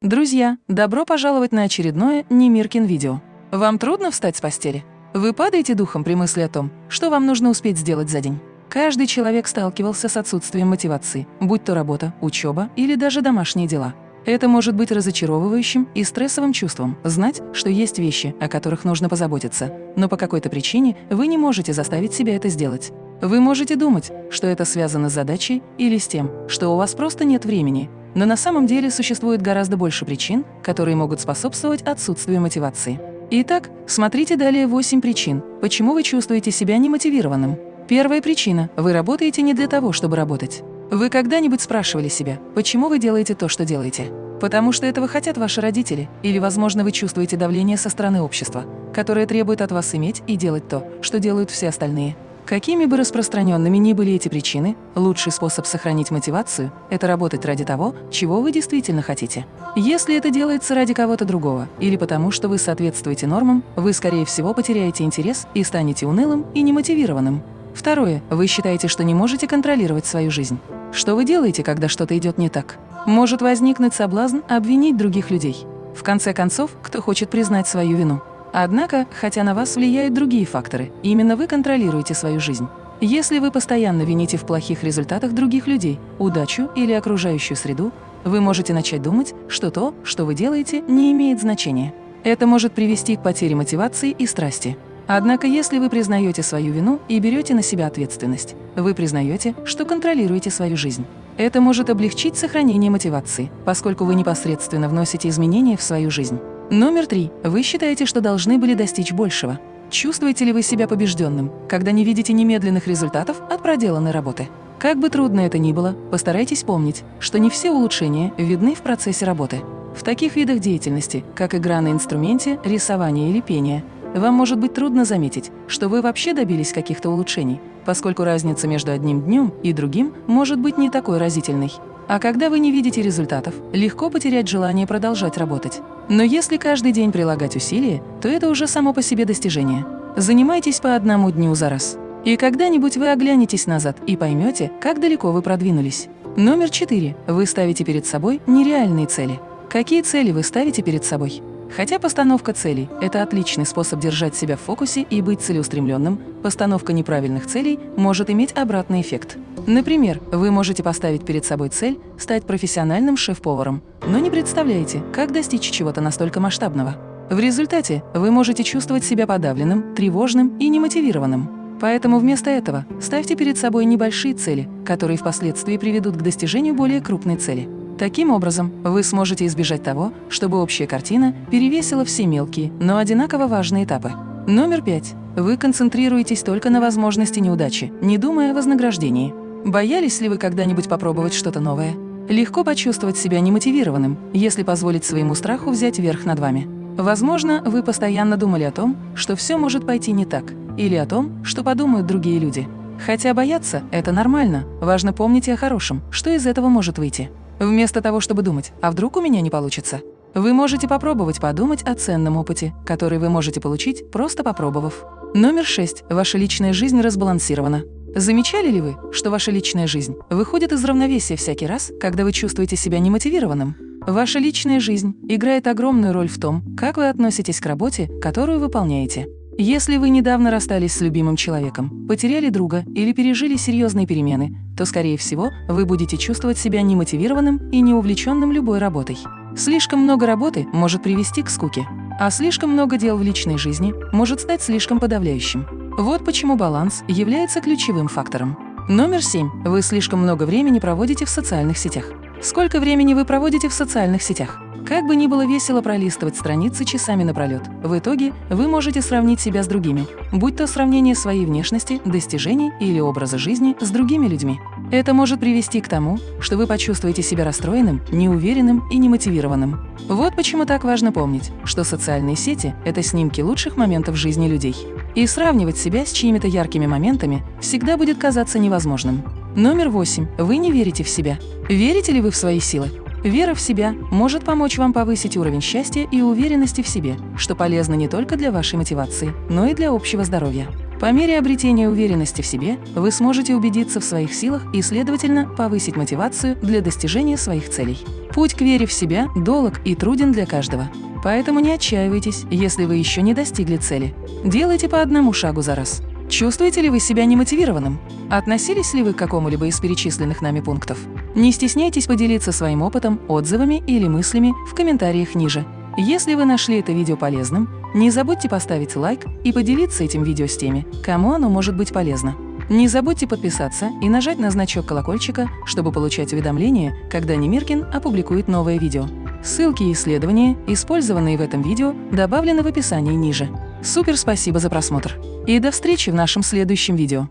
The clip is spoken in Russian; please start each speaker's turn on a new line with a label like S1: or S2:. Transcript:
S1: Друзья, добро пожаловать на очередное Немиркин видео. Вам трудно встать с постели? Вы падаете духом при мысли о том, что вам нужно успеть сделать за день? Каждый человек сталкивался с отсутствием мотивации, будь то работа, учеба или даже домашние дела. Это может быть разочаровывающим и стрессовым чувством – знать, что есть вещи, о которых нужно позаботиться, но по какой-то причине вы не можете заставить себя это сделать. Вы можете думать, что это связано с задачей или с тем, что у вас просто нет времени, но на самом деле существует гораздо больше причин, которые могут способствовать отсутствию мотивации. Итак, смотрите далее 8 причин, почему вы чувствуете себя немотивированным. Первая причина – вы работаете не для того, чтобы работать. Вы когда-нибудь спрашивали себя, почему вы делаете то, что делаете? Потому что этого хотят ваши родители, или, возможно, вы чувствуете давление со стороны общества, которое требует от вас иметь и делать то, что делают все остальные. Какими бы распространенными ни были эти причины, лучший способ сохранить мотивацию – это работать ради того, чего вы действительно хотите. Если это делается ради кого-то другого или потому, что вы соответствуете нормам, вы, скорее всего, потеряете интерес и станете унылым и немотивированным. Второе. Вы считаете, что не можете контролировать свою жизнь. Что вы делаете, когда что-то идет не так? Может возникнуть соблазн обвинить других людей. В конце концов, кто хочет признать свою вину? Однако, хотя на вас влияют другие факторы, именно вы контролируете свою жизнь. Если вы постоянно вините в плохих результатах других людей, удачу или окружающую среду, вы можете начать думать, что то, что вы делаете, не имеет значения. Это может привести к потере мотивации и страсти. Однако, если вы признаете свою вину и берете на себя ответственность, вы признаете, что контролируете свою жизнь. Это может облегчить сохранение мотивации, поскольку вы непосредственно вносите изменения в свою жизнь. Номер три. Вы считаете, что должны были достичь большего. Чувствуете ли вы себя побежденным, когда не видите немедленных результатов от проделанной работы? Как бы трудно это ни было, постарайтесь помнить, что не все улучшения видны в процессе работы. В таких видах деятельности, как игра на инструменте, рисование или пение, вам может быть трудно заметить, что вы вообще добились каких-то улучшений, поскольку разница между одним днем и другим может быть не такой разительной. А когда вы не видите результатов, легко потерять желание продолжать работать. Но если каждый день прилагать усилия, то это уже само по себе достижение. Занимайтесь по одному дню за раз. И когда-нибудь вы оглянетесь назад и поймете, как далеко вы продвинулись. Номер четыре. Вы ставите перед собой нереальные цели. Какие цели вы ставите перед собой? Хотя постановка целей – это отличный способ держать себя в фокусе и быть целеустремленным, постановка неправильных целей может иметь обратный эффект. Например, вы можете поставить перед собой цель стать профессиональным шеф-поваром, но не представляете, как достичь чего-то настолько масштабного. В результате вы можете чувствовать себя подавленным, тревожным и немотивированным. Поэтому вместо этого ставьте перед собой небольшие цели, которые впоследствии приведут к достижению более крупной цели. Таким образом, вы сможете избежать того, чтобы общая картина перевесила все мелкие, но одинаково важные этапы. Номер пять. Вы концентрируетесь только на возможности неудачи, не думая о вознаграждении. Боялись ли вы когда-нибудь попробовать что-то новое? Легко почувствовать себя немотивированным, если позволить своему страху взять верх над вами. Возможно, вы постоянно думали о том, что все может пойти не так, или о том, что подумают другие люди. Хотя бояться – это нормально, важно помнить и о хорошем, что из этого может выйти. Вместо того, чтобы думать «а вдруг у меня не получится?», вы можете попробовать подумать о ценном опыте, который вы можете получить, просто попробовав. Номер шесть. Ваша личная жизнь разбалансирована. Замечали ли вы, что ваша личная жизнь выходит из равновесия всякий раз, когда вы чувствуете себя немотивированным? Ваша личная жизнь играет огромную роль в том, как вы относитесь к работе, которую выполняете. Если вы недавно расстались с любимым человеком, потеряли друга или пережили серьезные перемены, то, скорее всего, вы будете чувствовать себя немотивированным и неувлеченным любой работой. Слишком много работы может привести к скуке, а слишком много дел в личной жизни может стать слишком подавляющим. Вот почему баланс является ключевым фактором. Номер семь. Вы слишком много времени проводите в социальных сетях. Сколько времени вы проводите в социальных сетях? Как бы ни было весело пролистывать страницы часами напролет, в итоге вы можете сравнить себя с другими, будь то сравнение своей внешности, достижений или образа жизни с другими людьми. Это может привести к тому, что вы почувствуете себя расстроенным, неуверенным и немотивированным. Вот почему так важно помнить, что социальные сети – это снимки лучших моментов жизни людей. И сравнивать себя с чьими-то яркими моментами всегда будет казаться невозможным. Номер восемь. Вы не верите в себя. Верите ли вы в свои силы? Вера в себя может помочь вам повысить уровень счастья и уверенности в себе, что полезно не только для вашей мотивации, но и для общего здоровья. По мере обретения уверенности в себе вы сможете убедиться в своих силах и, следовательно, повысить мотивацию для достижения своих целей. Путь к вере в себя долг и труден для каждого. Поэтому не отчаивайтесь, если вы еще не достигли цели. Делайте по одному шагу за раз. Чувствуете ли вы себя немотивированным? Относились ли вы к какому-либо из перечисленных нами пунктов? Не стесняйтесь поделиться своим опытом, отзывами или мыслями в комментариях ниже. Если вы нашли это видео полезным, не забудьте поставить лайк и поделиться этим видео с теми, кому оно может быть полезно. Не забудьте подписаться и нажать на значок колокольчика, чтобы получать уведомления, когда Немиркин опубликует новое видео. Ссылки и исследования, использованные в этом видео, добавлены в описании ниже. Супер спасибо за просмотр! И до встречи в нашем следующем видео!